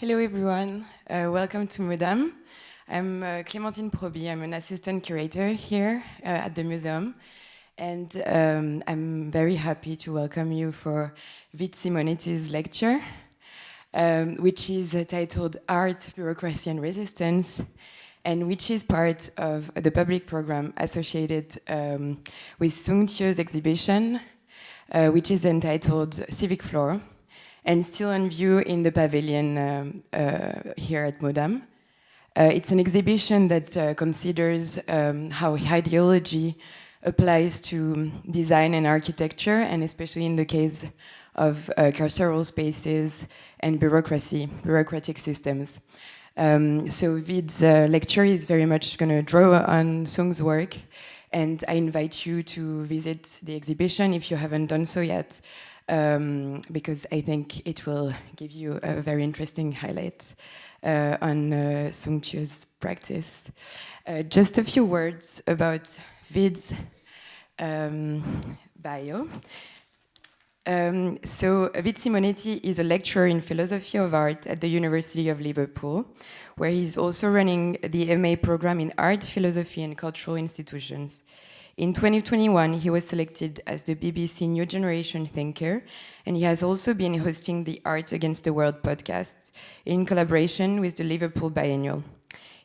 Hello everyone, uh, welcome to Mudam. I'm uh, Clémentine Proby, I'm an assistant curator here uh, at the museum. And um, I'm very happy to welcome you for Vid Simoniti's lecture, um, which is titled Art, Bureaucracy and Resistance and which is part of the public program associated um, with Sung Tieu's exhibition, uh, which is entitled Civic Floor, and still on view in the pavilion um, uh, here at Mudam. Uh, it's an exhibition that uh, considers um, how ideology applies to design and architecture, and especially in the case of uh, carceral spaces and bureaucracy, bureaucratic systems. Um, so Vid's uh, lecture is very much going to draw on Sung's work, and I invite you to visit the exhibition if you haven't done so yet, um, because I think it will give you a very interesting highlight uh, on uh, practice. Uh, just a few words about Vid's um, bio. Um, so Vid Simoniti is a lecturer in philosophy of art at the University of Liverpool, where he's also running the MA program in art, philosophy and cultural institutions. In 2021, he was selected as the BBC New Generation Thinker, and he has also been hosting the Art Against the World podcast in collaboration with the Liverpool Biennial.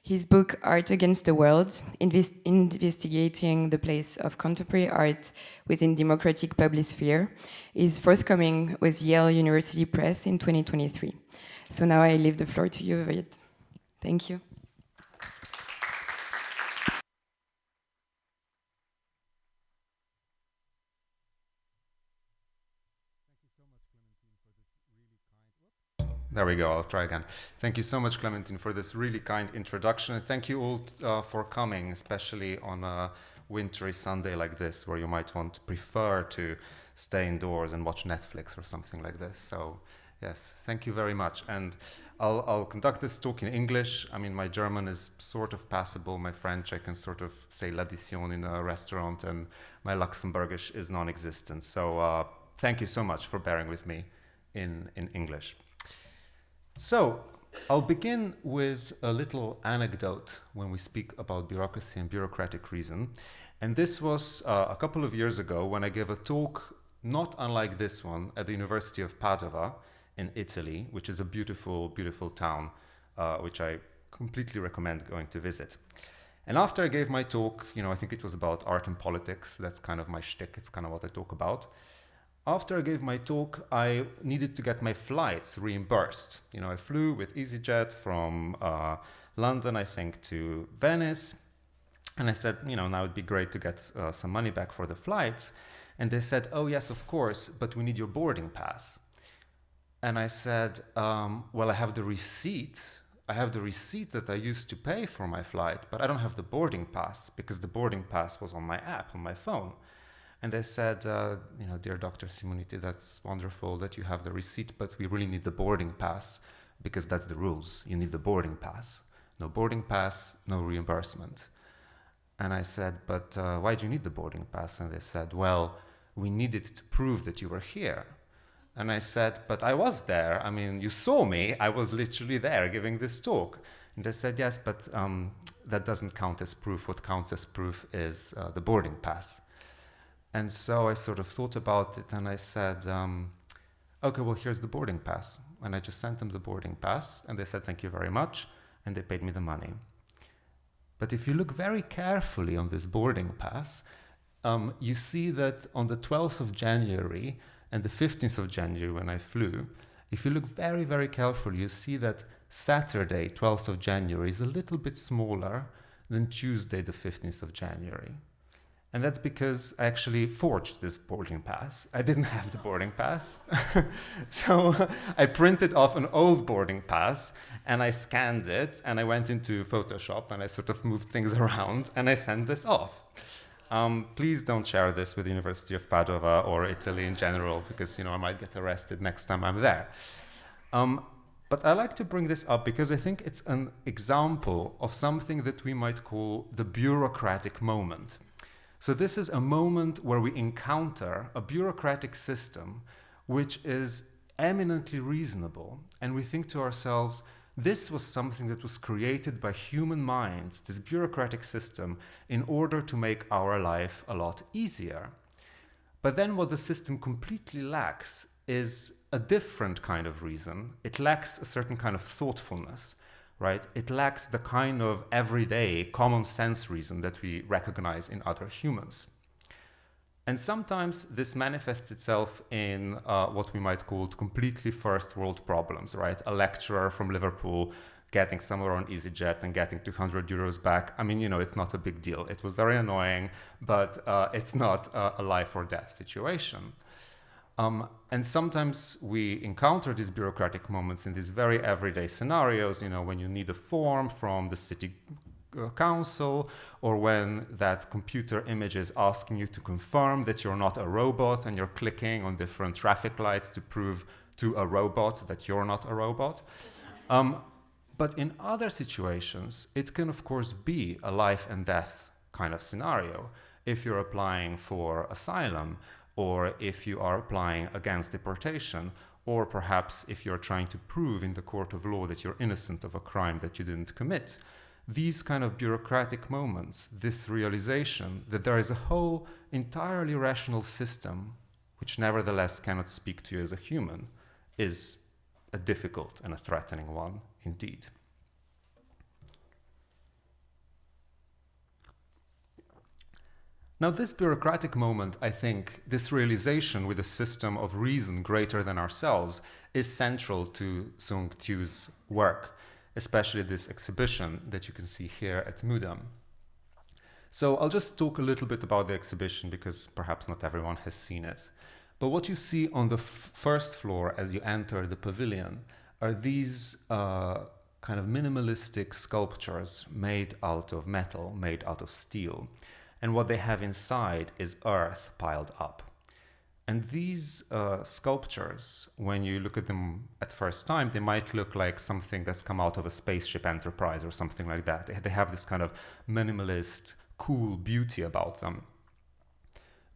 His book, Art Against the World, invest investigating the place of contemporary art within democratic public sphere, is forthcoming with Yale University Press in 2023. So now I leave the floor to you, Vid. Thank you. There we go, I'll try again. Thank you so much, Clementine, for this really kind introduction. And thank you all uh, for coming, especially on a wintry Sunday like this, where you might want to prefer to stay indoors and watch Netflix or something like this. So, yes, thank you very much. And I'll, I'll conduct this talk in English. I mean, my German is sort of passable. My French, I can sort of say l'addition in a restaurant, and my Luxembourgish is non-existent. So, uh, thank you so much for bearing with me in, in English. So, I'll begin with a little anecdote when we speak about bureaucracy and bureaucratic reason. And this was uh, a couple of years ago when I gave a talk not unlike this one at the University of Padova in Italy, which is a beautiful, beautiful town, uh, which I completely recommend going to visit. And after I gave my talk, you know, I think it was about art and politics. That's kind of my shtick. It's kind of what I talk about after I gave my talk, I needed to get my flights reimbursed. You know, I flew with EasyJet from uh, London, I think, to Venice. And I said, you know, now it'd be great to get uh, some money back for the flights. And they said, oh, yes, of course, but we need your boarding pass. And I said, um, well, I have the receipt. I have the receipt that I used to pay for my flight, but I don't have the boarding pass because the boarding pass was on my app on my phone. And they said, uh, you know, dear Dr. Simoniti, that's wonderful that you have the receipt, but we really need the boarding pass because that's the rules. You need the boarding pass. No boarding pass, no reimbursement. And I said, but uh, why do you need the boarding pass? And they said, well, we needed to prove that you were here. And I said, but I was there. I mean, you saw me. I was literally there giving this talk. And they said, yes, but um, that doesn't count as proof. What counts as proof is uh, the boarding pass. And so I sort of thought about it and I said, um, okay, well, here's the boarding pass. And I just sent them the boarding pass and they said, thank you very much. And they paid me the money. But if you look very carefully on this boarding pass, um, you see that on the 12th of January and the 15th of January when I flew, if you look very, very carefully, you see that Saturday, 12th of January, is a little bit smaller than Tuesday, the 15th of January. And that's because I actually forged this boarding pass. I didn't have the boarding pass. so I printed off an old boarding pass and I scanned it and I went into Photoshop and I sort of moved things around and I sent this off. Um, please don't share this with the University of Padova or Italy in general because you know I might get arrested next time I'm there. Um, but I like to bring this up because I think it's an example of something that we might call the bureaucratic moment. So this is a moment where we encounter a bureaucratic system which is eminently reasonable, and we think to ourselves, this was something that was created by human minds, this bureaucratic system, in order to make our life a lot easier. But then what the system completely lacks is a different kind of reason. It lacks a certain kind of thoughtfulness, right? It lacks the kind of everyday common sense reason that we recognize in other humans. And sometimes this manifests itself in uh, what we might call completely first world problems, right? A lecturer from Liverpool getting somewhere on EasyJet and getting 200 euros back. I mean, you know, it's not a big deal. It was very annoying, but uh, it's not uh, a life or death situation. Um, and sometimes we encounter these bureaucratic moments in these very everyday scenarios, you know, when you need a form from the city uh, council or when that computer image is asking you to confirm that you're not a robot and you're clicking on different traffic lights to prove to a robot that you're not a robot. Um, but in other situations, it can of course be a life and death kind of scenario. If you're applying for asylum or if you are applying against deportation or perhaps if you're trying to prove in the court of law that you're innocent of a crime that you didn't commit these kind of bureaucratic moments, this realization that there is a whole entirely rational system which nevertheless cannot speak to you as a human, is a difficult and a threatening one indeed. Now, this bureaucratic moment, I think, this realization with a system of reason greater than ourselves, is central to Sung Tieu's work especially this exhibition that you can see here at Mudam. So I'll just talk a little bit about the exhibition because perhaps not everyone has seen it. But what you see on the first floor as you enter the pavilion are these uh, kind of minimalistic sculptures made out of metal, made out of steel. And what they have inside is earth piled up. And these uh, sculptures, when you look at them at first time, they might look like something that's come out of a spaceship enterprise or something like that. They, have this kind of minimalist, cool beauty about them.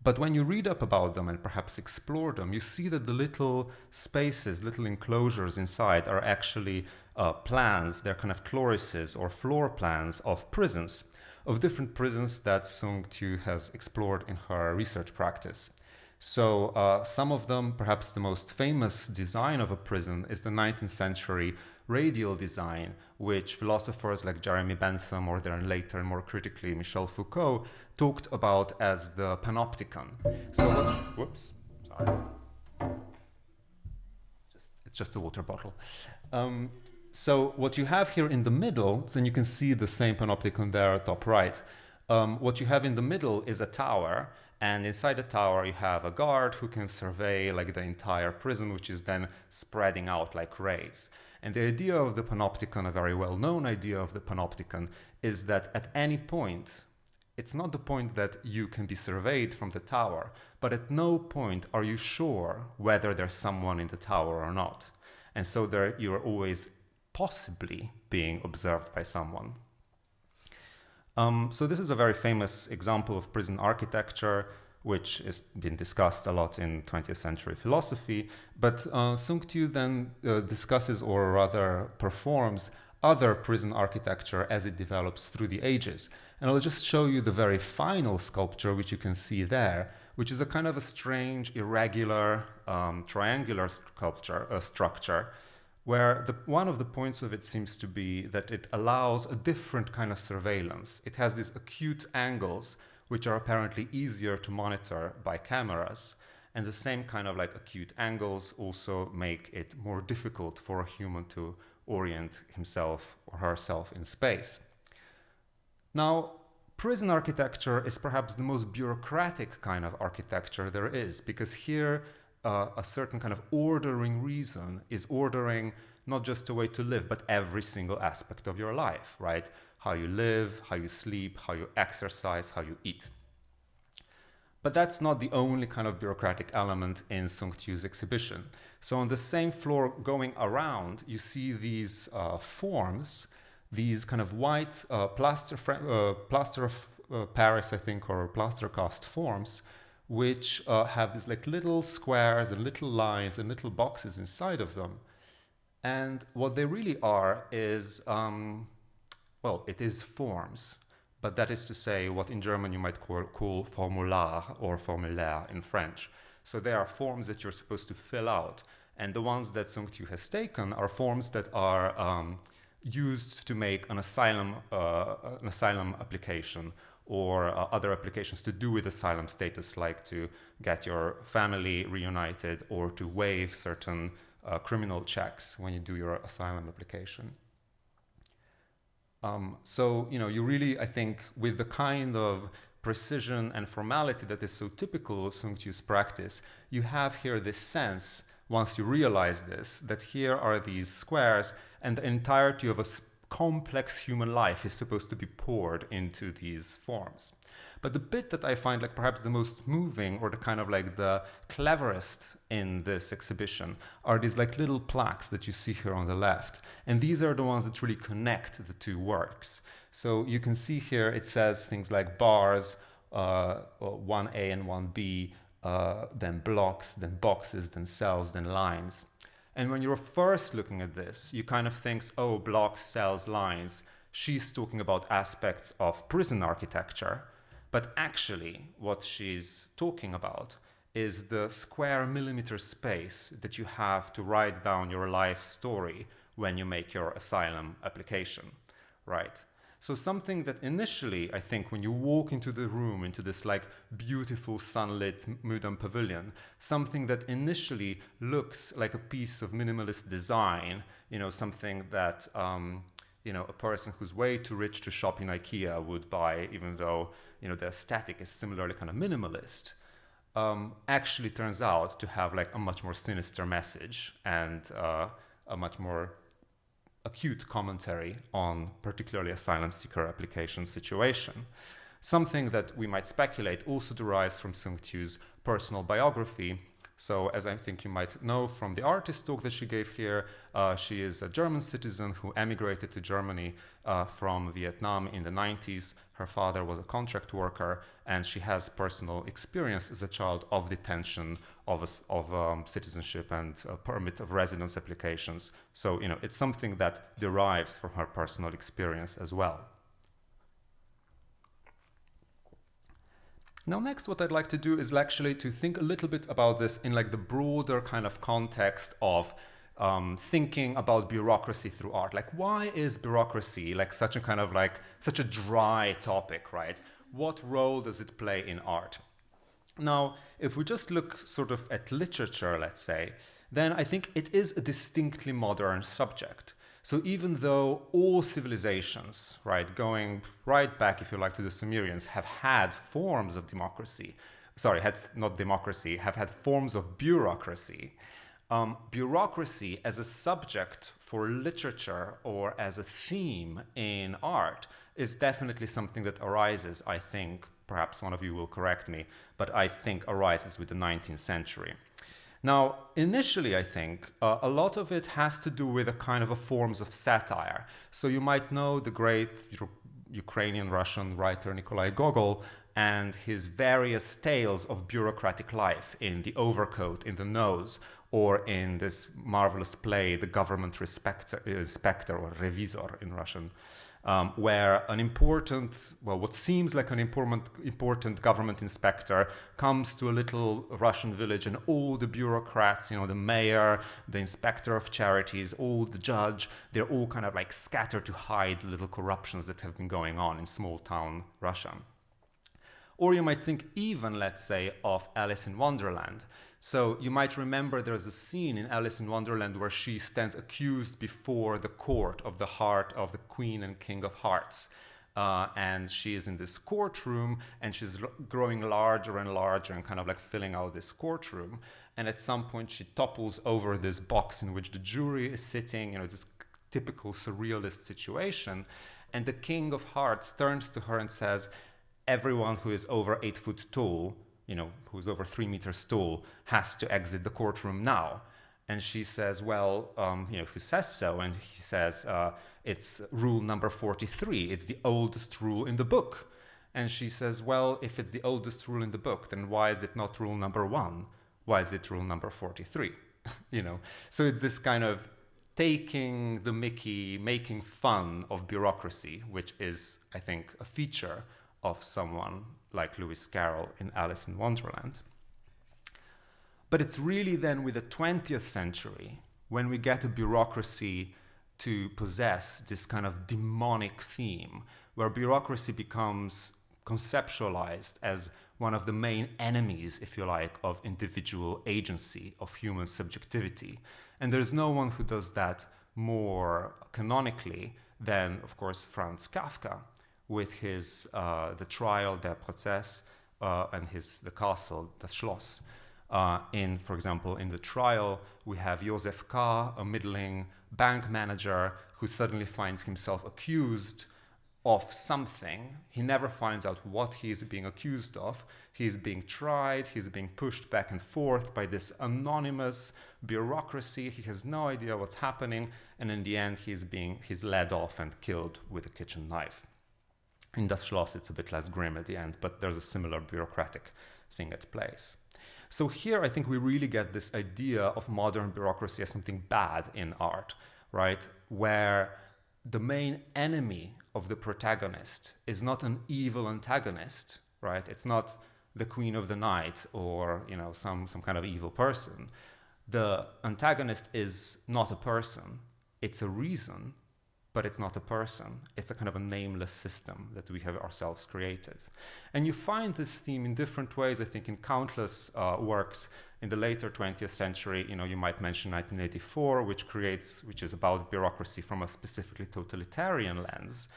But when you read up about them and perhaps explore them, you see that the little spaces, little enclosures inside are actually uh, plans, they're kind of chlorises or floor plans of prisons, of different prisons that Sung Tieu has explored in her research practice. So uh, some of them, perhaps the most famous design of a prison is the 19th century radial design, which philosophers like Jeremy Bentham or then later more critically Michel Foucault talked about as the panopticon. So what, whoops, sorry. Just, it's just a water bottle. Um, so what you have here in the middle, so you can see the same panopticon there top right. Um, what you have in the middle is a tower and inside the tower, you have a guard who can survey like the entire prison, which is then spreading out like rays. And the idea of the panopticon, a very well-known idea of the panopticon, is that at any point, it's not the point that you can be surveyed from the tower, but at no point are you sure whether there's someone in the tower or not. And so there you're always possibly being observed by someone. Um, so this is a very famous example of prison architecture, which has been discussed a lot in 20th century philosophy. But uh, Sung Tieu then uh, discusses, or rather performs, other prison architecture as it develops through the ages. And I'll just show you the very final sculpture, which you can see there, which is a kind of a strange, irregular, um, triangular sculpture, uh, structure, where the, one of the points of it seems to be that it allows a different kind of surveillance. It has these acute angles, which are apparently easier to monitor by cameras. And the same kind of like acute angles also make it more difficult for a human to orient himself or herself in space. Now, prison architecture is perhaps the most bureaucratic kind of architecture there is, because here uh, a certain kind of ordering reason is ordering not just a way to live, but every single aspect of your life, right? How you live, how you sleep, how you exercise, how you eat. But that's not the only kind of bureaucratic element in Sung Tieu's exhibition. So on the same floor going around, you see these uh, forms, these kind of white uh, plaster, uh, plaster of uh, Paris, I think, or plaster cast forms, which uh, have these like little squares and little lines and little boxes inside of them. And what they really are is, um, well, it is forms, but that is to say what in German you might call, call formular or formulaire in French. So they are forms that you're supposed to fill out. And the ones that Sung Tieu has taken are forms that are um, used to make an asylum, uh, an asylum application or uh, other applications to do with asylum status, like to get your family reunited or to waive certain uh, criminal checks when you do your asylum application. Um, so, you know, you really, I think, with the kind of precision and formality that is so typical of Sung Tieu's practice, you have here this sense, once you realize this, that here are these squares and the entirety of a complex human life is supposed to be poured into these forms. But the bit that I find like perhaps the most moving or the kind of like the cleverest in this exhibition are these like little plaques that you see here on the left. And these are the ones that really connect the two works. So you can see here it says things like bars, uh, 1A and 1B, uh, then blocks, then boxes, then cells, then lines. And when you're first looking at this, you kind of think, oh, blocks, cells, lines. She's talking about aspects of prison architecture. But actually, what she's talking about is the square millimeter space that you have to write down your life story when you make your asylum application, right? So something that initially, I think, when you walk into the room, into this like beautiful sunlit Museum pavilion, something that initially looks like a piece of minimalist design, you know, something that, um, you know, a person who's way too rich to shop in IKEA would buy, even though, you know, the aesthetic is similarly kind of minimalist, um, actually turns out to have like a much more sinister message and uh, a much more acute commentary on particularly asylum seeker application situation. Something that we might speculate also derives from Sung Tieu's personal biography. So as I think you might know from the artist talk that she gave here, uh, she is a German citizen who emigrated to Germany uh, from Vietnam in the 90s. Her father was a contract worker and she has personal experience as a child of detention of, a, of um, citizenship and permit of residence applications. So, you know, it's something that derives from her personal experience as well. Now, next, what I'd like to do is actually to think a little bit about this in like the broader kind of context of um, thinking about bureaucracy through art. Like, why is bureaucracy like such a kind of like such a dry topic, right? What role does it play in art? Now, if we just look sort of at literature, let's say, then I think it is a distinctly modern subject. So even though all civilizations, right, going right back, if you like, to the Sumerians, have had forms of democracy, sorry, had not democracy, have had forms of bureaucracy, um, bureaucracy as a subject for literature or as a theme in art is definitely something that arises, I think, perhaps one of you will correct me, but I think arises with the 19th century. Now, initially, I think uh, a lot of it has to do with a kind of a forms of satire. So you might know the great Ukrainian Russian writer Nikolai Gogol and his various tales of bureaucratic life in The Overcoat, in The Nose, or in this marvelous play, The Government Respecter, Inspector, or Revisor in Russian um, where an important, well, what seems like an important, important government inspector comes to a little Russian village and all the bureaucrats, you know, the mayor, the inspector of charities, all the judge, they're all kind of like scattered to hide little corruptions that have been going on in small town Russia. Or you might think even, let's say, of Alice in Wonderland, so you might remember there's a scene in Alice in Wonderland where she stands accused before the court of the heart of the Queen and King of Hearts. Uh, and she is in this courtroom and she's growing larger and larger and kind of like filling out this courtroom. And at some point she topples over this box in which the jury is sitting, you know, it's this typical surrealist situation. And the King of Hearts turns to her and says, everyone who is over eight foot tall you know, who's over three meters tall, has to exit the courtroom now. And she says, well, um, you know, who says so? And he says, uh, it's rule number 43. It's the oldest rule in the book. And she says, well, if it's the oldest rule in the book, then why is it not rule number one? Why is it rule number 43? you know, so it's this kind of taking the mickey, making fun of bureaucracy, which is, I think, a feature of someone like Lewis Carroll in Alice in Wonderland. But it's really then with the 20th century when we get a bureaucracy to possess this kind of demonic theme, where bureaucracy becomes conceptualized as one of the main enemies, if you like, of individual agency, of human subjectivity. And there's no one who does that more canonically than, of course, Franz Kafka with his uh, The Trial, Der Prozess, uh, and his The Castle, the Schloss. Uh, in, for example, in the trial, we have Josef K., a middling bank manager who suddenly finds himself accused of something. He never finds out what he is being accused of. He is being tried, he's being pushed back and forth by this anonymous bureaucracy. He has no idea what's happening, and in the end, he's being he's led off and killed with a kitchen knife. In Das Schloss, it's a bit less grim at the end, but there's a similar bureaucratic thing at place. So here I think we really get this idea of modern bureaucracy as something bad in art, right? Where the main enemy of the protagonist is not an evil antagonist, right? It's not the queen of the night or, you know, some, some kind of evil person. The antagonist is not a person. It's a reason but it's not a person. It's a kind of a nameless system that we have ourselves created. And you find this theme in different ways, I think, in countless uh, works in the later 20th century. You know, you might mention 1984, which creates, which is about bureaucracy from a specifically totalitarian lens.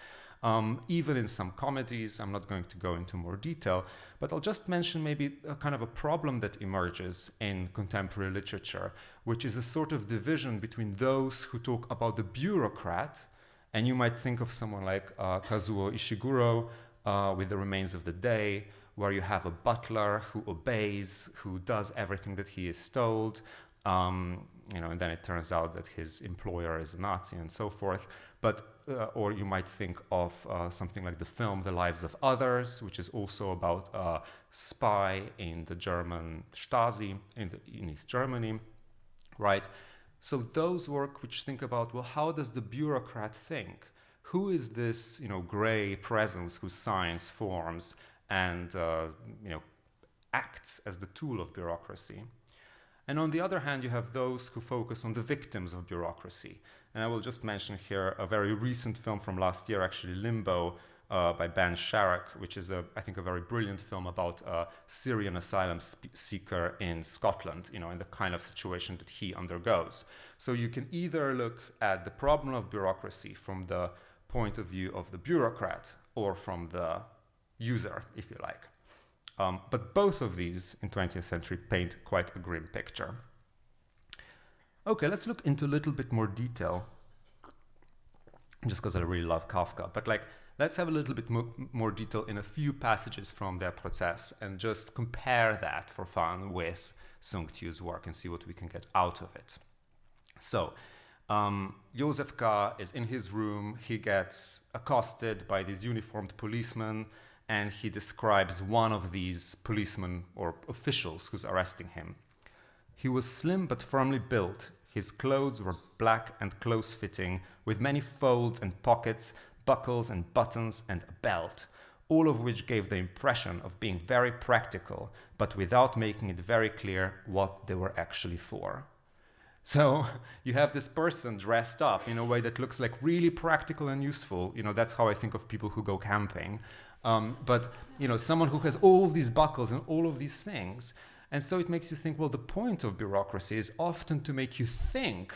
Um, even in some comedies, I'm not going to go into more detail, but I'll just mention maybe a kind of a problem that emerges in contemporary literature, which is a sort of division between those who talk about the bureaucrat and you might think of someone like uh, Kazuo Ishiguro uh, with The Remains of the Day, where you have a butler who obeys, who does everything that he is told, um, you know, and then it turns out that his employer is a Nazi and so forth. But uh, or you might think of uh, something like the film The Lives of Others, which is also about a spy in the German Stasi in, the, in East Germany, right? So those work which think about, well, how does the bureaucrat think? Who is this, you know, gray presence whose science forms and, uh, you know, acts as the tool of bureaucracy? And on the other hand, you have those who focus on the victims of bureaucracy. And I will just mention here a very recent film from last year, actually Limbo, uh, by Ben Sharrock, which is, a, I think, a very brilliant film about a Syrian asylum seeker in Scotland, you know, in the kind of situation that he undergoes. So you can either look at the problem of bureaucracy from the point of view of the bureaucrat or from the user, if you like. Um, but both of these in 20th century paint quite a grim picture. Okay, let's look into a little bit more detail, just because I really love Kafka. But like, Let's have a little bit mo more detail in a few passages from Der Prozess and just compare that for fun with Sung Tieu's work and see what we can get out of it. So, um, Josef K. is in his room, he gets accosted by these uniformed policemen, and he describes one of these policemen or officials who's arresting him. He was slim but firmly built. His clothes were black and close fitting, with many folds and pockets buckles and buttons and a belt, all of which gave the impression of being very practical, but without making it very clear what they were actually for. So you have this person dressed up in a way that looks like really practical and useful. You know, that's how I think of people who go camping. Um, but, you know, someone who has all of these buckles and all of these things. And so it makes you think, well, the point of bureaucracy is often to make you think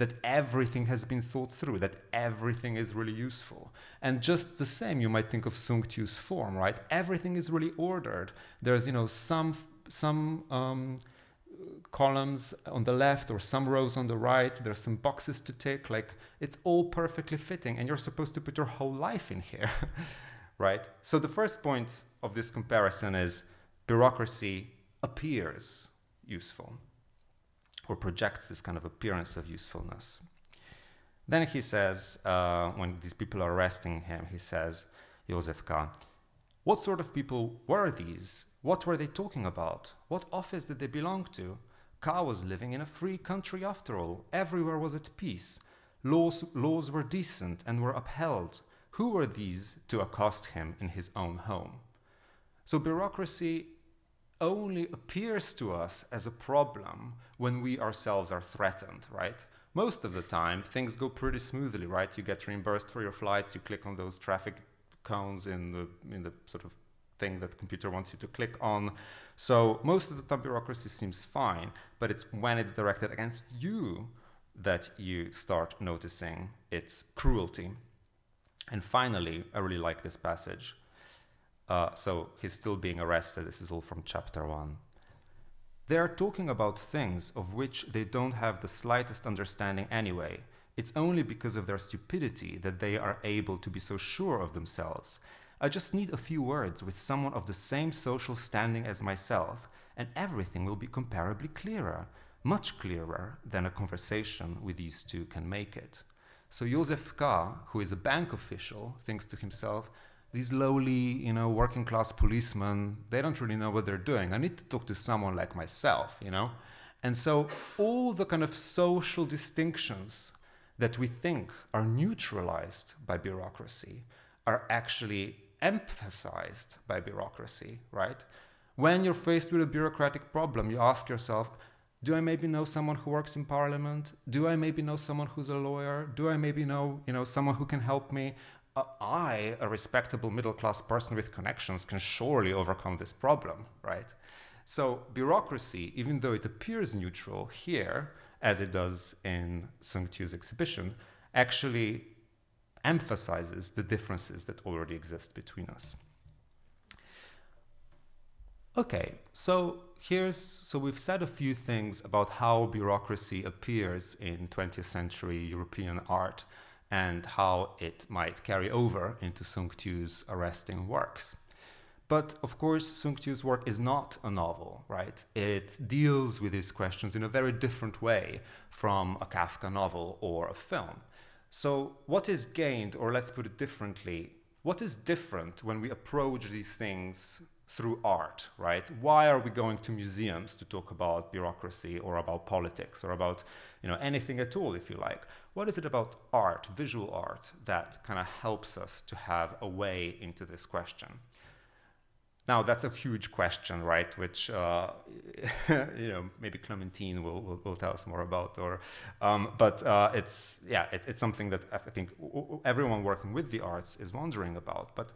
that everything has been thought through, that everything is really useful. And just the same, you might think of Sung Tieu's form, right? Everything is really ordered. There's, you know, some some um, columns on the left or some rows on the right. There's some boxes to tick. Like it's all perfectly fitting, and you're supposed to put your whole life in here, right? So the first point of this comparison is bureaucracy appears useful or projects this kind of appearance of usefulness. Then he says, uh, when these people are arresting him, he says, Josef K., What sort of people were these? What were they talking about? What office did they belong to? K. was living in a free country after all. Everywhere was at peace. Laws, laws were decent and were upheld. Who were these to accost him in his own home? So bureaucracy only appears to us as a problem when we ourselves are threatened, right? Most of the time, things go pretty smoothly, right? You get reimbursed for your flights, you click on those traffic cones in the, in the sort of thing that computer wants you to click on. So most of the time bureaucracy seems fine, but it's when it's directed against you that you start noticing its cruelty. And finally, I really like this passage. Uh, so he's still being arrested. This is all from chapter one. They are talking about things of which they don't have the slightest understanding anyway. It's only because of their stupidity that they are able to be so sure of themselves. I just need a few words with someone of the same social standing as myself, and everything will be comparably clearer, much clearer than a conversation with these two can make it. So Josef K., who is a bank official, thinks to himself, these lowly, you know, working class policemen, they don't really know what they're doing. I need to talk to someone like myself, you know? And so all the kind of social distinctions that we think are neutralized by bureaucracy are actually emphasized by bureaucracy, right? When you're faced with a bureaucratic problem, you ask yourself, do I maybe know someone who works in parliament? Do I maybe know someone who's a lawyer? Do I maybe know, you know, someone who can help me? I, a respectable middle class person with connections, can surely overcome this problem, right? So bureaucracy, even though it appears neutral here, as it does in Sung Tieu's exhibition, actually emphasizes the differences that already exist between us. Okay, so here's so we've said a few things about how bureaucracy appears in 20th century European art and how it might carry over into Sung Tieu's arresting works. But of course, Sung Tieu's work is not a novel, right? It deals with these questions in a very different way from a Kafka novel or a film. So, what is gained, or let's put it differently, what is different when we approach these things through art, right? Why are we going to museums to talk about bureaucracy or about politics or about, you know, anything at all, if you like? What is it about art, visual art, that kind of helps us to have a way into this question? Now, that's a huge question, right? Which, uh, you know, maybe Clementine will, will, will, tell us more about. Or, um, but uh, it's, yeah, it, it's something that I think everyone working with the arts is wondering about. But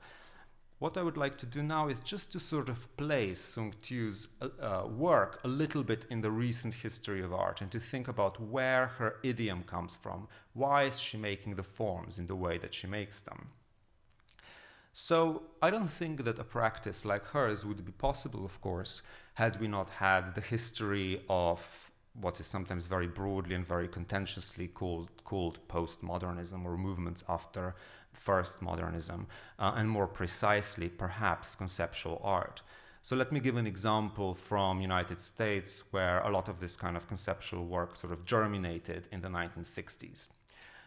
what I would like to do now is just to sort of place Sung Tieu's uh, uh, work a little bit in the recent history of art and to think about where her idiom comes from. Why is she making the forms in the way that she makes them? So I don't think that a practice like hers would be possible, of course, had we not had the history of what is sometimes very broadly and very contentiously called, called postmodernism or movements after first modernism, uh, and more precisely, perhaps, conceptual art. So let me give an example from United States where a lot of this kind of conceptual work sort of germinated in the 1960s.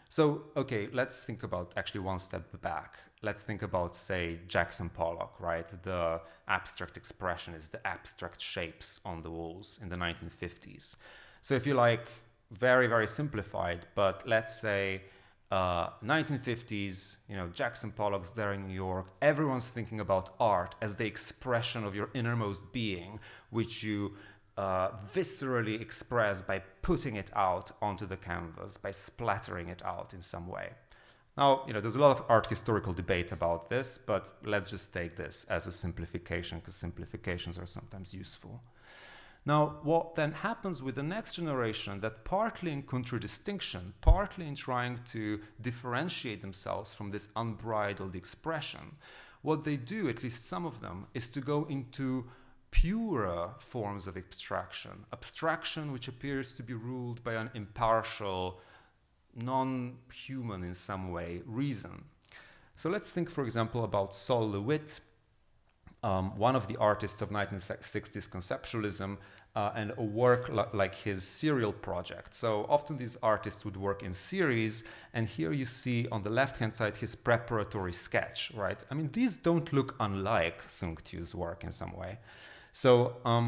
So, okay, let's think about actually one step back. Let's think about, say, Jackson Pollock, right? The abstract expressionist, the abstract shapes on the walls in the 1950s. So if you like, very, very simplified, but let's say uh, 1950s, you know, Jackson Pollock's there in New York. Everyone's thinking about art as the expression of your innermost being, which you uh, viscerally express by putting it out onto the canvas, by splattering it out in some way. Now, you know, there's a lot of art historical debate about this, but let's just take this as a simplification because simplifications are sometimes useful. Now, what then happens with the next generation that partly in contradistinction, partly in trying to differentiate themselves from this unbridled expression, what they do, at least some of them, is to go into purer forms of abstraction, abstraction which appears to be ruled by an impartial, non-human in some way, reason. So let's think, for example, about Sol LeWitt, um, one of the artists of 1960s conceptualism, uh, and a work li like his serial project. So often these artists would work in series, and here you see on the left-hand side his preparatory sketch, right? I mean, these don't look unlike Sung Tieu's work in some way. So um,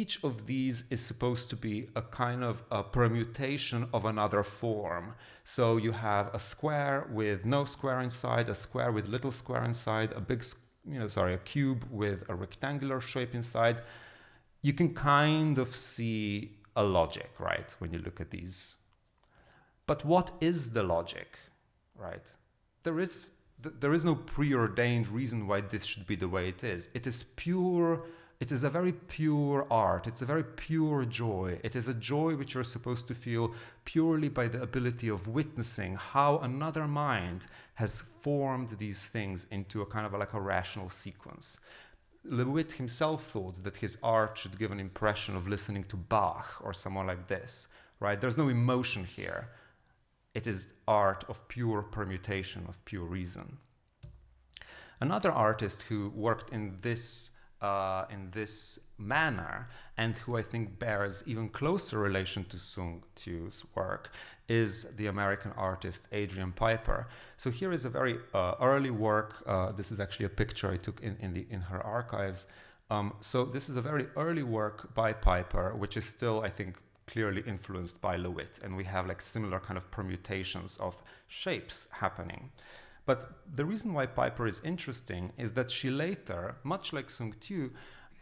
each of these is supposed to be a kind of a permutation of another form. So you have a square with no square inside, a square with little square inside, a big, you know, sorry, a cube with a rectangular shape inside, you can kind of see a logic, right, when you look at these. But what is the logic, right? There is, there is no preordained reason why this should be the way it is. It is pure, it is a very pure art. It's a very pure joy. It is a joy which you're supposed to feel purely by the ability of witnessing how another mind has formed these things into a kind of like a rational sequence. LeWitt himself thought that his art should give an impression of listening to Bach or someone like this, right? There's no emotion here. It is art of pure permutation, of pure reason. Another artist who worked in this uh, in this manner and who I think bears even closer relation to Sung Tieu's work is the American artist Adrian Piper. So here is a very uh, early work. Uh, this is actually a picture I took in, in, the, in her archives. Um, so this is a very early work by Piper, which is still, I think, clearly influenced by LeWitt. And we have like similar kind of permutations of shapes happening. But the reason why Piper is interesting is that she later, much like Sung Tieu,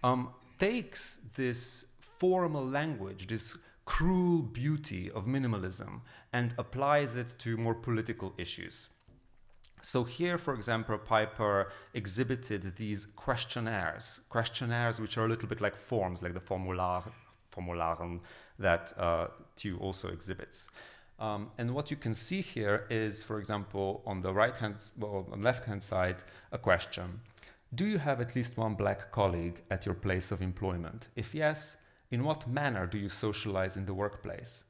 um, takes this formal language, this cruel beauty of minimalism, and applies it to more political issues. So here, for example, Piper exhibited these questionnaires, questionnaires which are a little bit like forms, like the formular, formularen that uh, Tieu also exhibits. Um, and what you can see here is, for example, on the right hand, well, on left hand side, a question. Do you have at least one black colleague at your place of employment? If yes, in what manner do you socialize in the workplace?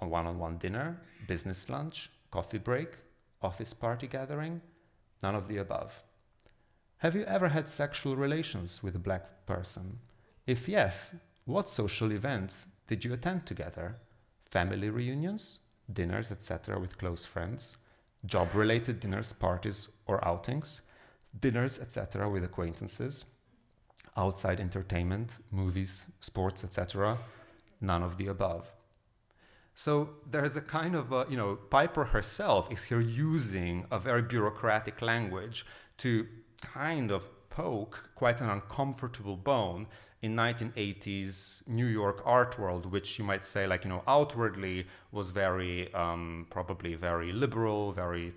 A one-on-one -on -one dinner, business lunch, coffee break, office party gathering? None of the above. Have you ever had sexual relations with a black person? If yes, what social events did you attend together? Family reunions, dinners, etc., with close friends, job related dinners, parties, or outings, dinners, etc., with acquaintances, outside entertainment, movies, sports, etc., none of the above. So there's a kind of, a, you know, Piper herself is here using a very bureaucratic language to kind of poke quite an uncomfortable bone in 1980s New York art world, which you might say like, you know, outwardly was very, um, probably very liberal, very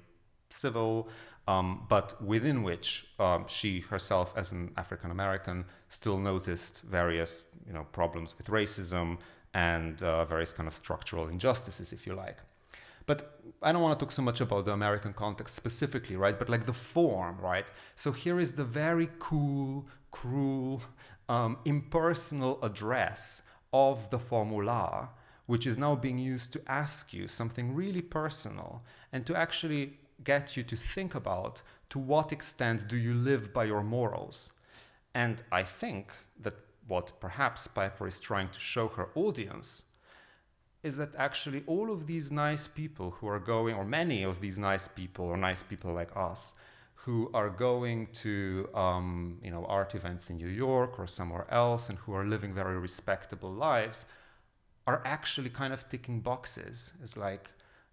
civil, um, but within which um, she herself as an African-American still noticed various, you know, problems with racism and uh, various kind of structural injustices, if you like. But I don't want to talk so much about the American context specifically, right? But like the form, right? So here is the very cool, cruel, um, impersonal address of the formula, which is now being used to ask you something really personal and to actually get you to think about to what extent do you live by your morals. And I think that what perhaps Piper is trying to show her audience is that actually all of these nice people who are going, or many of these nice people, or nice people like us, who are going to um, you know art events in New York or somewhere else and who are living very respectable lives are actually kind of ticking boxes. It's like,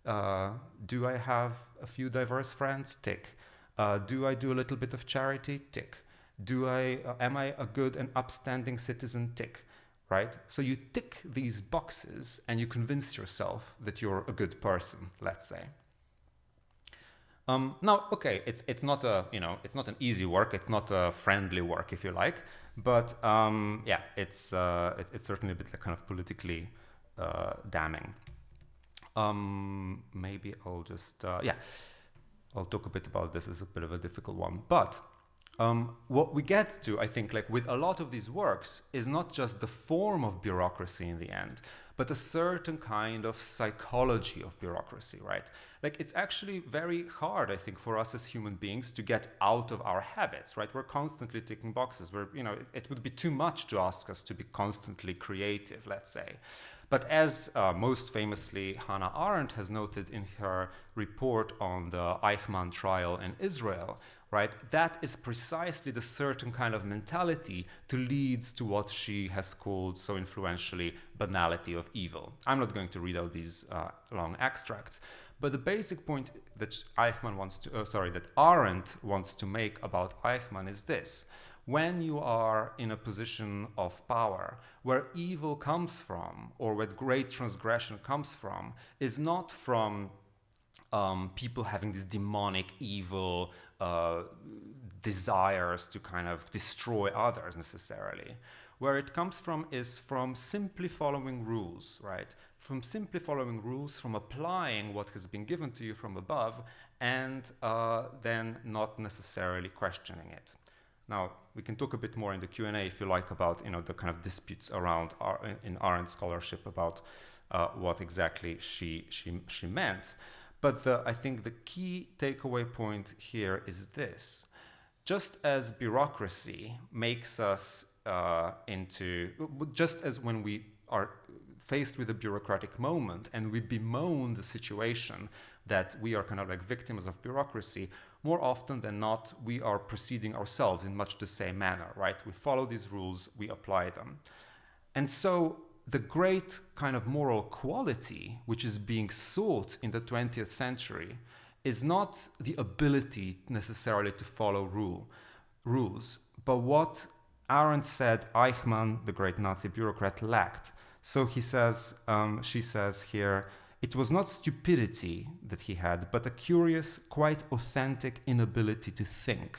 uh, do I have a few diverse friends? Tick. Uh, do I do a little bit of charity? Tick. Do I uh, am I a good and upstanding citizen? Tick. Right. So you tick these boxes and you convince yourself that you're a good person. Let's say. Um, now, okay, it's it's not a you know it's not an easy work. It's not a friendly work, if you like. But um, yeah, it's uh, it, it's certainly a bit like kind of politically uh, damning. Um, maybe I'll just uh, yeah, I'll talk a bit about this. It's a bit of a difficult one, but um, what we get to, I think, like with a lot of these works, is not just the form of bureaucracy in the end, but a certain kind of psychology of bureaucracy, right? Like it's actually very hard, I think, for us as human beings to get out of our habits, right? We're constantly ticking boxes. We're, you know, it, it would be too much to ask us to be constantly creative, let's say. But as uh, most famously Hannah Arendt has noted in her report on the Eichmann trial in Israel, right, that is precisely the certain kind of mentality to leads to what she has called so influentially banality of evil. I'm not going to read out these uh, long extracts, but the basic point that Eichmann wants to, uh, sorry, that Arendt wants to make about Eichmann is this when you are in a position of power, where evil comes from, or where great transgression comes from, is not from um, people having this demonic, evil uh, desires to kind of destroy others necessarily. Where it comes from is from simply following rules, right? From simply following rules, from applying what has been given to you from above, and uh, then not necessarily questioning it. Now, we can talk a bit more in the Q&A if you like about you know, the kind of disputes around in Arendt scholarship about uh, what exactly she, she, she meant. But the, I think the key takeaway point here is this. Just as bureaucracy makes us uh, into, just as when we are faced with a bureaucratic moment and we bemoan the situation that we are kind of like victims of bureaucracy, more often than not, we are proceeding ourselves in much the same manner, right? We follow these rules, we apply them. And so the great kind of moral quality which is being sought in the 20th century is not the ability necessarily to follow rule, rules, but what Arendt said Eichmann, the great Nazi bureaucrat, lacked. So he says, um, she says here, it was not stupidity that he had, but a curious, quite authentic inability to think.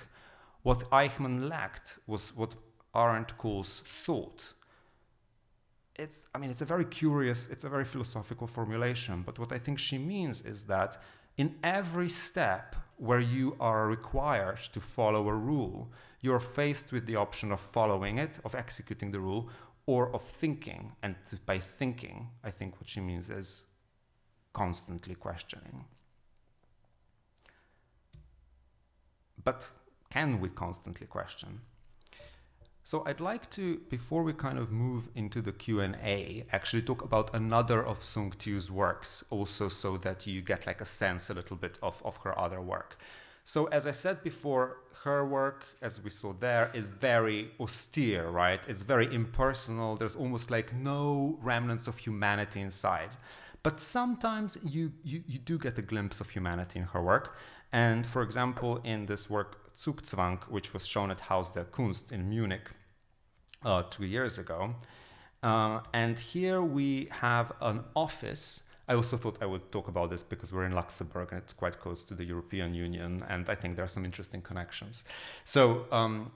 What Eichmann lacked was what Arendt calls thought. It's, I mean, it's a very curious, it's a very philosophical formulation, but what I think she means is that in every step where you are required to follow a rule, you're faced with the option of following it, of executing the rule, or of thinking. And by thinking, I think what she means is constantly questioning. But can we constantly question? So I'd like to, before we kind of move into the Q&A, actually talk about another of Sung Tieu's works, also so that you get like a sense a little bit of, of her other work. So as I said before, her work, as we saw there, is very austere, right? It's very impersonal. There's almost like no remnants of humanity inside. But sometimes you, you, you do get a glimpse of humanity in her work. And for example, in this work Zugzwang, which was shown at Haus der Kunst in Munich uh, two years ago. Uh, and here we have an office. I also thought I would talk about this because we're in Luxembourg and it's quite close to the European Union, and I think there are some interesting connections. So um,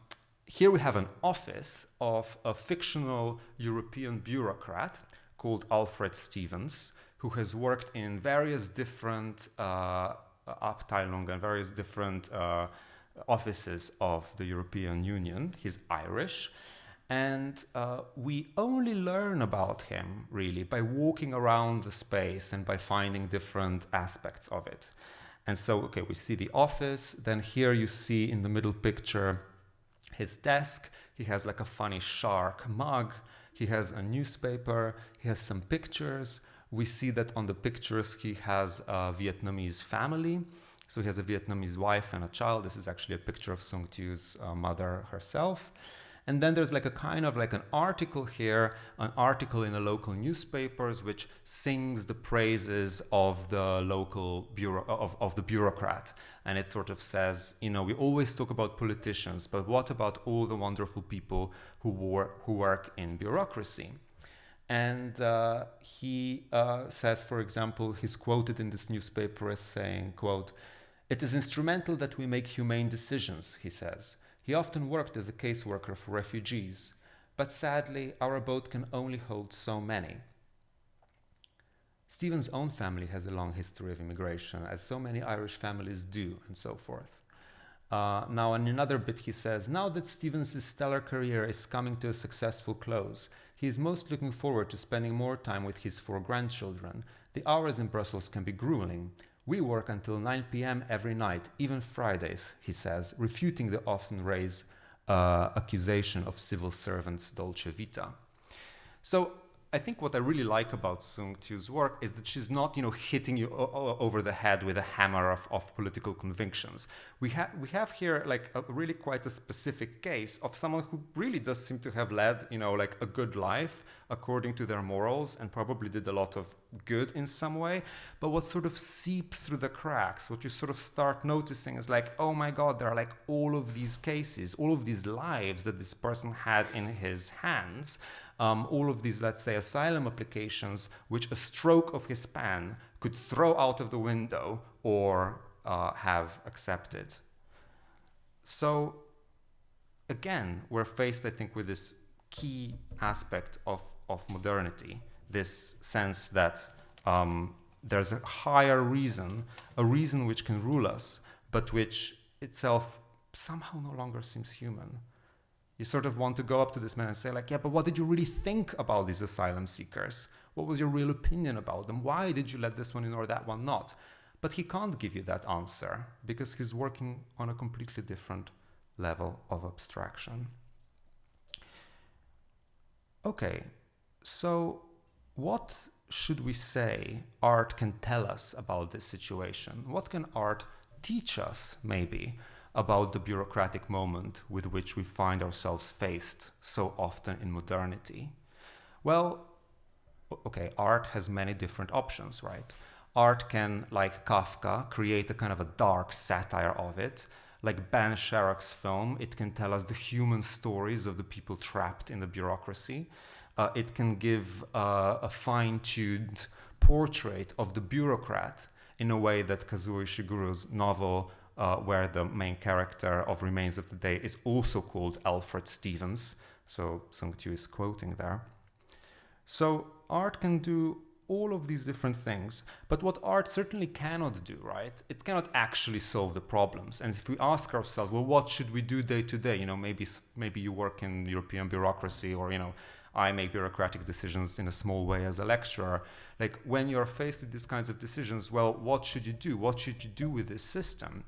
here we have an office of a fictional European bureaucrat called Alfred Stevens, who has worked in various different uh, Abteilungen and various different uh, offices of the European Union. He's Irish. And uh, we only learn about him really by walking around the space and by finding different aspects of it. And so, okay, we see the office. Then here you see in the middle picture his desk. He has like a funny shark mug. He has a newspaper. He has some pictures we see that on the pictures he has a Vietnamese family. So he has a Vietnamese wife and a child. This is actually a picture of Sung Tieu's uh, mother herself. And then there's like a kind of like an article here, an article in the local newspapers, which sings the praises of the local bureau of, of the bureaucrat. And it sort of says, you know, we always talk about politicians, but what about all the wonderful people who, wor- who work in bureaucracy? And uh, he uh, says, for example, he's quoted in this newspaper as saying, quote, it is instrumental that we make humane decisions, he says. He often worked as a caseworker for refugees, but sadly, our boat can only hold so many. Stevens' own family has a long history of immigration, as so many Irish families do, and so forth. Uh, now, in another bit, he says, Now that Stevens' stellar career is coming to a successful close, he is most looking forward to spending more time with his four grandchildren. The hours in Brussels can be grueling. We work until 9 p.m. every night, even Fridays, he says, refuting the often raised uh, accusation of civil servants' dolce vita. So I think what I really like about Sung Tieu's work is that she's not, you know, hitting you over the head with a hammer of, of political convictions. We, have we have here like a really quite a specific case of someone who really does seem to have led, you know, like a good life according to their morals and probably did a lot of good in some way. But what sort of seeps through the cracks, what you sort of start noticing is like, oh my God, there are like all of these cases, all of these lives that this person had in his hands um, all of these, let's say, asylum applications, which a stroke of his pen could throw out of the window or uh, have accepted. So, again, we're faced, I think, with this key aspect of, of modernity this sense that um, there's a higher reason, a reason which can rule us, but which itself somehow no longer seems human you sort of want to go up to this man and say like yeah but what did you really think about these asylum seekers? What was your real opinion about them? Why did you let this one in or that one not? But he can't give you that answer because he's working on a completely different level of abstraction. Okay so what should we say art can tell us about this situation? What can art teach us maybe about the bureaucratic moment with which we find ourselves faced so often in modernity? Well, okay, art has many different options, right? Art can, like Kafka, create a kind of a dark satire of it. Like Ben Sharrock's film, it can tell us the human stories of the people trapped in the bureaucracy. Uh, it can give uh, a fine-tuned portrait of the bureaucrat in a way that Kazuo Ishiguro's novel uh, where the main character of Remains of the Day is also called Alfred Stevens. So Sung Tieu is quoting there. So art can do all of these different things, but what art certainly cannot do, right? It cannot actually solve the problems. And if we ask ourselves, well, what should we do day to day? You know, maybe maybe you work in European bureaucracy, or you know, I make bureaucratic decisions in a small way as a lecturer. Like when you're faced with these kinds of decisions, well, what should you do? What should you do with this system?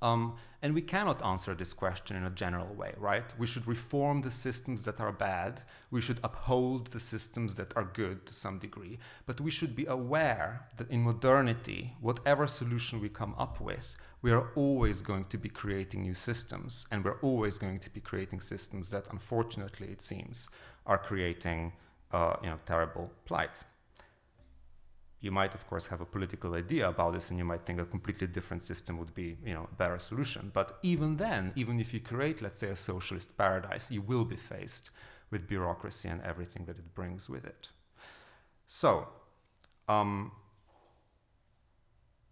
Um, and we cannot answer this question in a general way, right? We should reform the systems that are bad. We should uphold the systems that are good to some degree. But we should be aware that in modernity, whatever solution we come up with, we are always going to be creating new systems. And we're always going to be creating systems that, unfortunately, it seems, are creating uh, you know, terrible plight you might of course have a political idea about this and you might think a completely different system would be you know a better solution. But even then even if you create let's say a socialist paradise you will be faced with bureaucracy and everything that it brings with it. So um,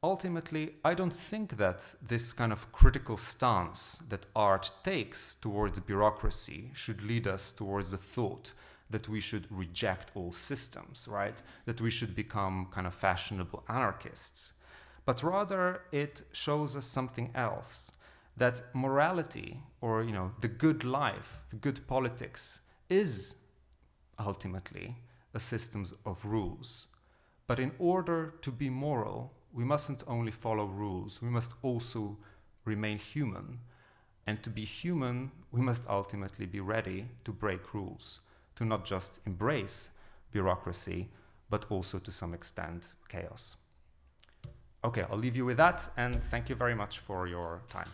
ultimately i don't think that this kind of critical stance that art takes towards bureaucracy should lead us towards the thought that we should reject all systems, right? That we should become kind of fashionable anarchists. But rather, it shows us something else that morality or you know the good life the good politics is ultimately a system of rules but in order to be moral we mustn't only follow rules we must also remain human and to be human we must ultimately be ready to break rules to not just embrace bureaucracy, but also to some extent chaos. Okay, I'll leave you with that, and thank you very much for your time.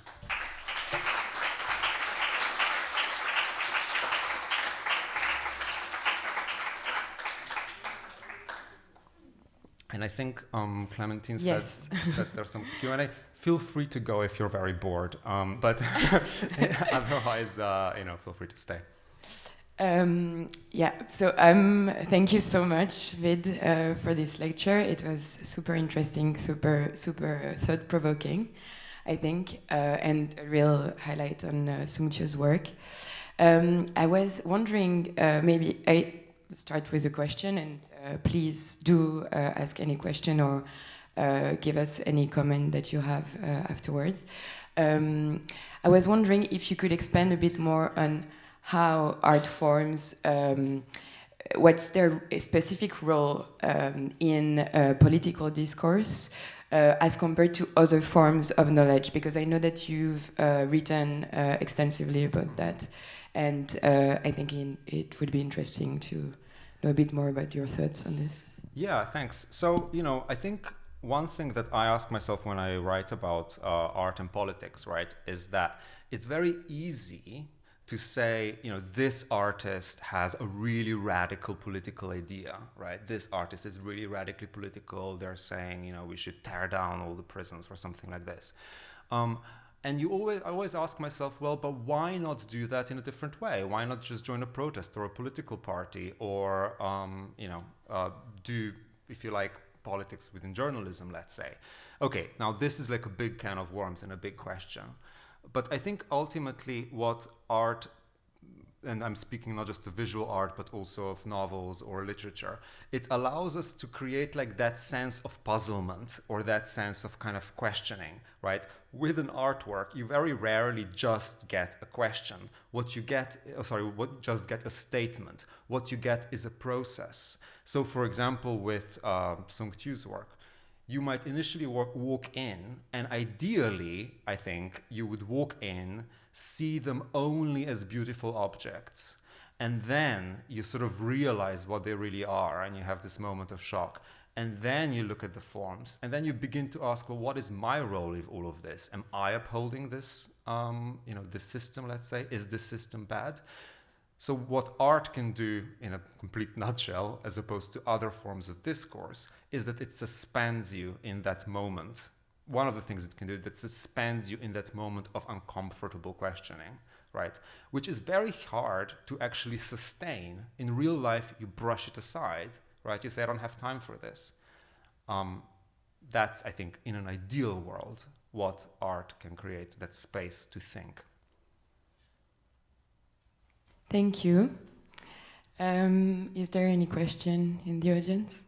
And I think um, Clementine yes. said that there's some Q&A. Feel free to go if you're very bored, um, but otherwise, uh, you know, feel free to stay. Um, yeah, so um, thank you so much, Vid, uh, for this lecture. It was super interesting, super, super thought-provoking, I think, uh, and a real highlight on uh, Sung work. Um, I was wondering, uh, maybe I start with a question, and uh, please do uh, ask any question or uh, give us any comment that you have afterwards. Um, I was wondering if you could expand a bit more on how art forms, um, what's their specific role um, in uh, political discourse uh, as compared to other forms of knowledge, because I know that you've uh, written uh, extensively about that, and uh, I think in, it would be interesting to know a bit more about your thoughts on this. Yeah, thanks. So, you know, I think one thing that I ask myself when I write about uh, art and politics, right, is that it's very easy to say, you know, this artist has a really radical political idea, right? This artist is really radically political. They're saying, you know, we should tear down all the prisons or something like this. Um, and you always, I always ask myself, well, but why not do that in a different way? Why not just join a protest or a political party, or um, you know, uh, do, if you like, politics within journalism, let's say? Okay, now this is like a big can of worms and a big question. But I think ultimately what art, and I'm speaking not just of visual art, but also of novels or literature, it allows us to create like that sense of puzzlement or that sense of kind of questioning, right? With an artwork, you very rarely just get a question. What you get, oh, sorry, what just get a statement. What you get is a process. So for example, with uh, Sung Tieu's work, you might initially walk, walk in, and ideally, I think, you would walk in, see them only as beautiful objects, and then you sort of realize what they really are, and you have this moment of shock. And then you look at the forms, and then you begin to ask, well, what is my role in all of this? Am I upholding this, um, you know, this system? Let's say, is this system bad? So what art can do in a complete nutshell, as opposed to other forms of discourse, is that it suspends you in that moment. One of the things it can do that suspends you in that moment of uncomfortable questioning, right? Which is very hard to actually sustain. In real life, you brush it aside, right? You say, I don't have time for this. Um, that's, I think, in an ideal world, what art can create, that space to think. Thank you. Um, is there any question in the audience?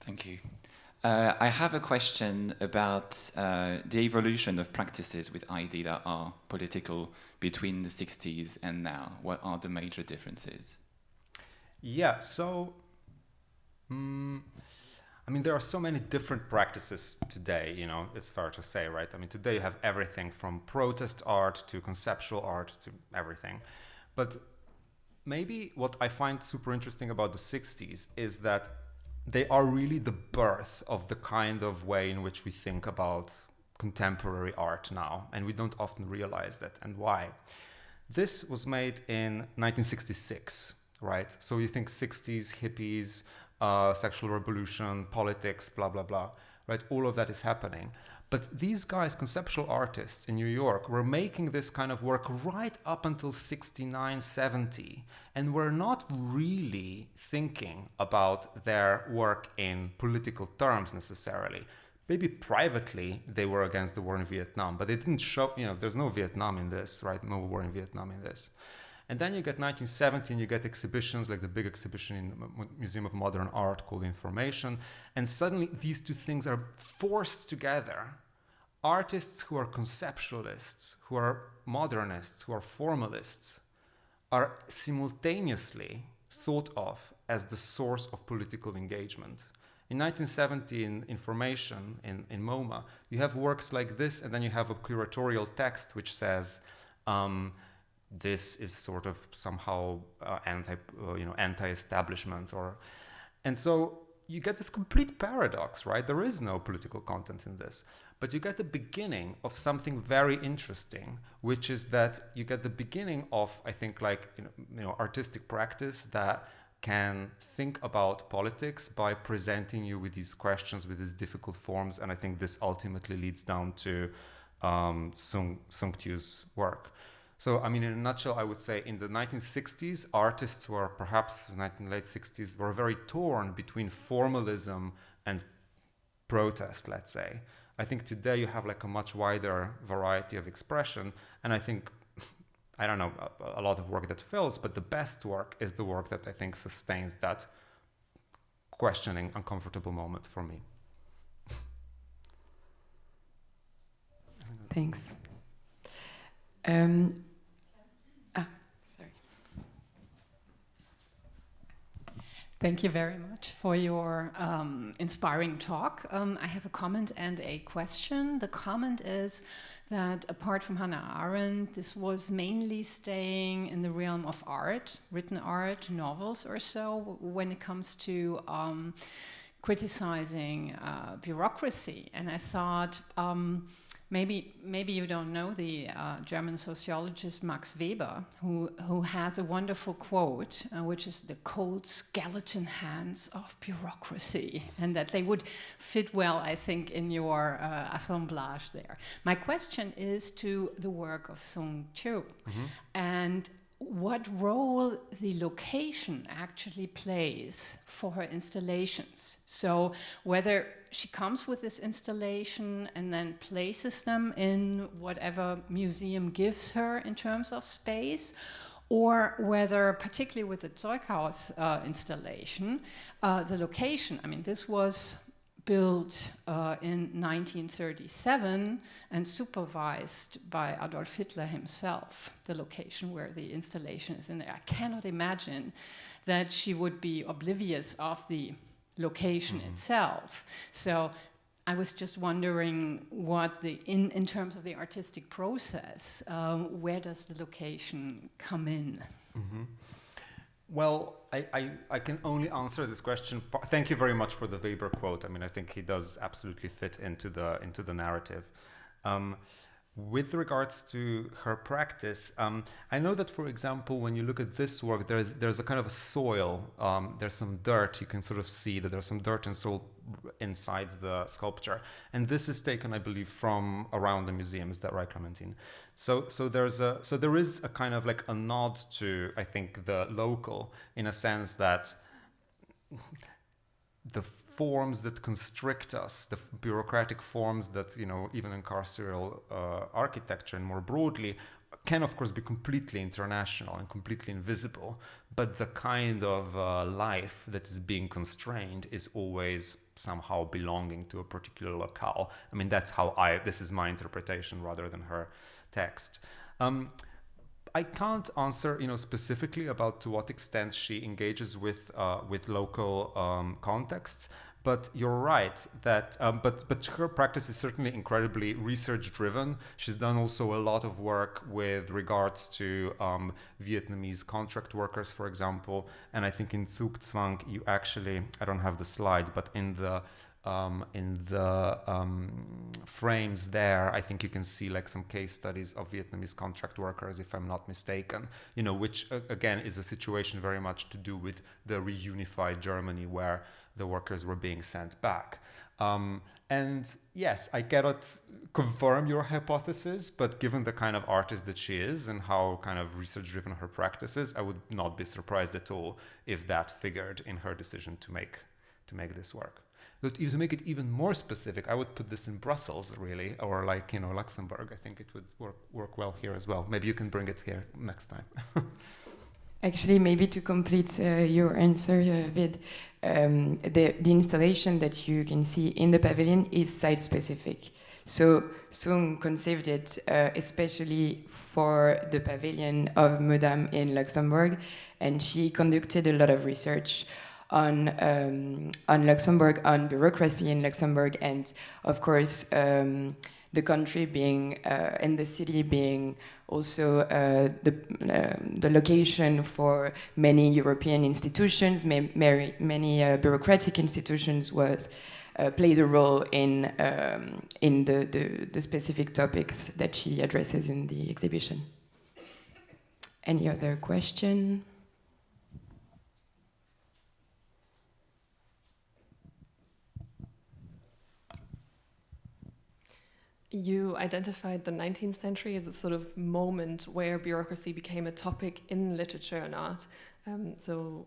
Thank you. Uh, I have a question about uh, the evolution of practices with ID that are political between the 60s and now. What are the major differences? Yeah, so um, I mean, there are so many different practices today, you know, it's fair to say, right? I mean, today you have everything from protest art to conceptual art to everything. But maybe what I find super interesting about the 60s is that they are really the birth of the kind of way in which we think about contemporary art now. And we don't often realize that. And why? This was made in 1966, right? So you think 60s, hippies, uh, sexual revolution, politics, blah, blah, blah, right? All of that is happening. But these guys, conceptual artists in New York, were making this kind of work right up until 69, 70, and were not really thinking about their work in political terms necessarily. Maybe privately they were against the war in Vietnam, but they didn't show, you know, there's no Vietnam in this, right? No war in Vietnam in this. And then you get 1917, you get exhibitions like the big exhibition in the Museum of Modern Art called Information. And suddenly these two things are forced together. Artists who are conceptualists, who are modernists, who are formalists, are simultaneously thought of as the source of political engagement. In 1970, in Information, in, in MoMA, you have works like this, and then you have a curatorial text which says, um, this is sort of somehow uh, anti, uh, you know, anti-establishment, or, and so you get this complete paradox, right? There is no political content in this, but you get the beginning of something very interesting, which is that you get the beginning of, I think, like you know, you know artistic practice that can think about politics by presenting you with these questions, with these difficult forms, and I think this ultimately leads down to um, Sung Sung Tieu's work. So, I mean, in a nutshell, I would say in the 1960s, artists were perhaps late 60s were very torn between formalism and protest, let's say. I think today you have like a much wider variety of expression, and I think I don't know, a, a, lot of work that fills, but the best work is the work that I think sustains that questioning, uncomfortable moment for me. Thanks. Um, ah, sorry. Thank you very much for your um, inspiring talk. Um, I have a comment and a question. The comment is that apart from Hannah Arendt, this was mainly staying in the realm of art, written art, novels or so, when it comes to um, criticizing uh, bureaucracy. And I thought, um, Maybe, maybe you don't know the uh, German sociologist Max Weber, who, who has a wonderful quote, uh, which is the cold skeleton hands of bureaucracy, and that they would fit well, I think, in your uh, assemblage there. My question is to the work of Sung Tieu, mm -hmm. and what role the location actually plays for her installations. So whether she comes with this installation and then places them in whatever museum gives her in terms of space, or whether, particularly with the Zeughaus uh, installation, uh, the location, I mean, this was built uh, in 1937 and supervised by Adolf Hitler himself, the location where the installation is in there. I cannot imagine that she would be oblivious of the location mm itself. So I was just wondering what the, in, in terms of the artistic process, um, where does the location come in? Mm -hmm. Well, I, I, I, can only answer this question. Thank you very much for the Weber quote. I mean, I think he does absolutely fit into the into the narrative. Um, with regards to her practice, um, I know that, for example, when you look at this work, there's there's a kind of a soil. Um, there's some dirt. You can sort of see that there's some dirt and soil inside the sculpture, and this is taken, I believe, from around the museum. Is that right, Clementine? So, so there's a so there is a kind of like a nod to I think the local in a sense that the forms that constrict us, the bureaucratic forms that you know even in carceral uh, architecture and more broadly can of course be completely international and completely invisible, but the kind of uh, life that is being constrained is always somehow belonging to a particular locale. I mean that's how I this is my interpretation rather than her text. Um, I can't answer, you know, specifically about to what extent she engages with uh, with local um, contexts. But you're right that, um, but but her practice is certainly incredibly research driven. She's done also a lot of work with regards to um, Vietnamese contract workers, for example. And I think in Zugzwang, you actually, I don't have the slide, but in the um, in the um, frames there, I think you can see like some case studies of Vietnamese contract workers, if I'm not mistaken, you know, which again is a situation very much to do with the reunified Germany where the workers were being sent back. Um, and yes, I cannot confirm your hypothesis, but given the kind of artist that she is and how kind of research driven her practice is, I would not be surprised at all if that figured in her decision to make to make this work to make it even more specific, I would put this in Brussels, really, or like you know Luxembourg. I think it would work work well here as well. Maybe you can bring it here next time. Actually, maybe to complete uh, your answer, uh, Vid, um, the, the installation that you can see in the pavilion is site-specific. So Sung conceived it uh, especially for the pavilion of Mudam in Luxembourg, and she conducted a lot of research on um, on Luxembourg, on bureaucracy in Luxembourg, and of course um, the country being uh, and the city being also uh, the uh, the location for many European institutions, many, many uh, bureaucratic institutions was. Uh, played a role in um, in the, the, the specific topics that she addresses in the exhibition. Any other question? You identified the 19th century as a sort of moment where bureaucracy became a topic in literature and art. Um, so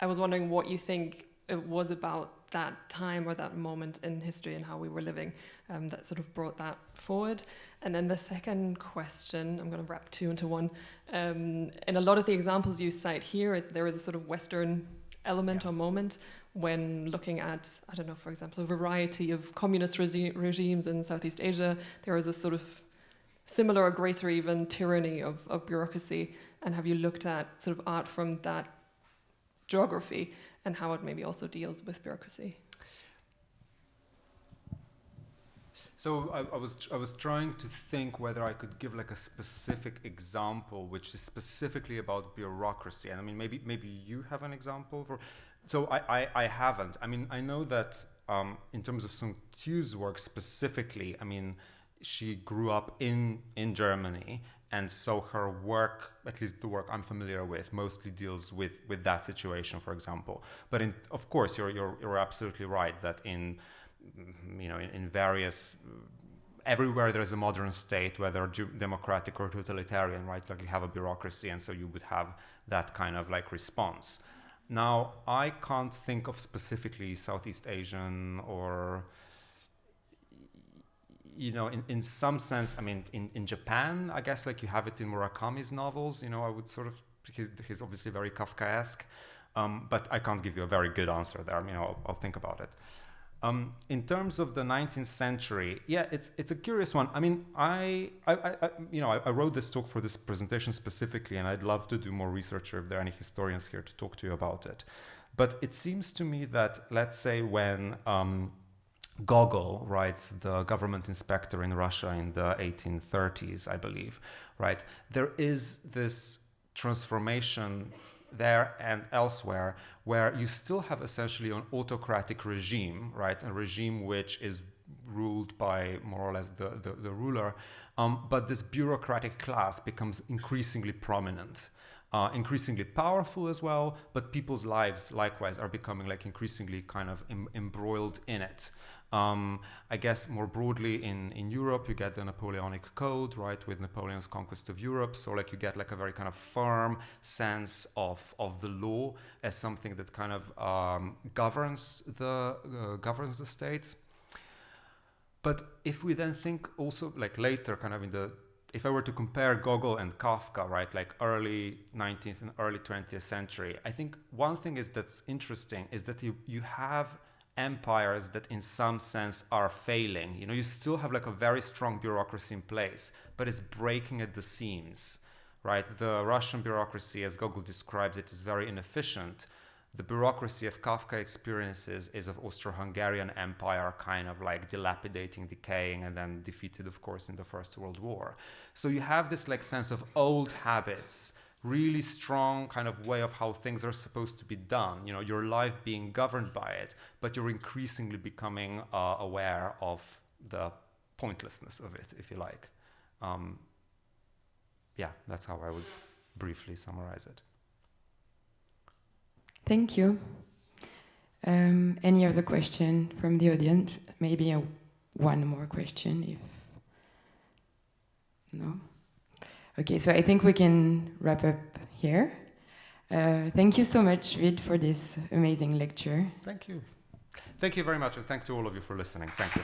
I was wondering what you think it was about that time or that moment in history and how we were living um, that sort of brought that forward. And then the second question, I'm going to wrap two into one. Um, in a lot of the examples you cite here, there is a sort of Western element yeah. or moment when looking at, I don't know, for example, a variety of communist regi regimes in Southeast Asia, there is a sort of similar or greater even tyranny of, of bureaucracy. And have you looked at sort of art from that geography and how it maybe also deals with bureaucracy? So I, I, was I was trying to think whether I could give like a specific example, which is specifically about bureaucracy. And I mean, maybe maybe you have an example for so I, I, I haven't. I mean, I know that um, in terms of Sung Tieu's work specifically, I mean, she grew up in, in Germany. And so her work, at least the work I'm familiar with, mostly deals with, with that situation, for example. But in, of course, you're, you're, you're absolutely right that in, you know, in, in various everywhere there's a modern state, whether democratic or totalitarian, right? Like you have a bureaucracy, and so you would have that kind of like response. Now, I can't think of specifically Southeast Asian or, you know, in, in some sense, I mean, in, in Japan, I guess like you have it in Murakami's novels, you know, I would sort of, he's, he's obviously very Kafkaesque, um, but I can't give you a very good answer there. I mean, I'll, I'll think about it. Um, in terms of the 19th century, yeah, it's it's a curious one. I mean, I, I, I you know, I, I, wrote this talk for this presentation specifically, and I'd love to do more research if there are any historians here to talk to you about it. But it seems to me that, let's say, when um, Gogol writes the government inspector in Russia in the 1830s, I believe, right? There is this transformation there and elsewhere, where you still have essentially an autocratic regime, right? A regime which is ruled by more or less the, the, the ruler, um, but this bureaucratic class becomes increasingly prominent. Uh, increasingly powerful as well, but people's lives likewise are becoming like increasingly kind of em embroiled in it. Um, I guess more broadly in, in Europe, you get the Napoleonic Code, right, with Napoleon's conquest of Europe. So like you get like a very kind of firm sense of, of the law as something that kind of um, governs the uh, governs the states. But if we then think also like later, kind of in the if I were to compare Gogol and Kafka, right, like early 19th and early 20th century, I think one thing is that's interesting is that you, you have empires that in some sense are failing. You know, you still have like a very strong bureaucracy in place, but it's breaking at the seams, right? The Russian bureaucracy, as Gogol describes it, is very inefficient. The bureaucracy of Kafka experiences is of Austro-Hungarian Empire kind of like dilapidating, decaying, and then defeated, of course, in the First World War. So you have this like sense of old habits really strong kind of way of how things are supposed to be done. You know, your life being governed by it, but you're increasingly becoming uh, aware of the pointlessness of it, if you like. Um, yeah, that's how I would briefly summarize it. Thank you. Um, any other question from the audience? Maybe a, one more question, if no. Okay, so I think we can wrap up here. Uh, thank you so much, Vid, for this amazing lecture. Thank you. Thank you very much, and thank to all of you for listening. Thank you.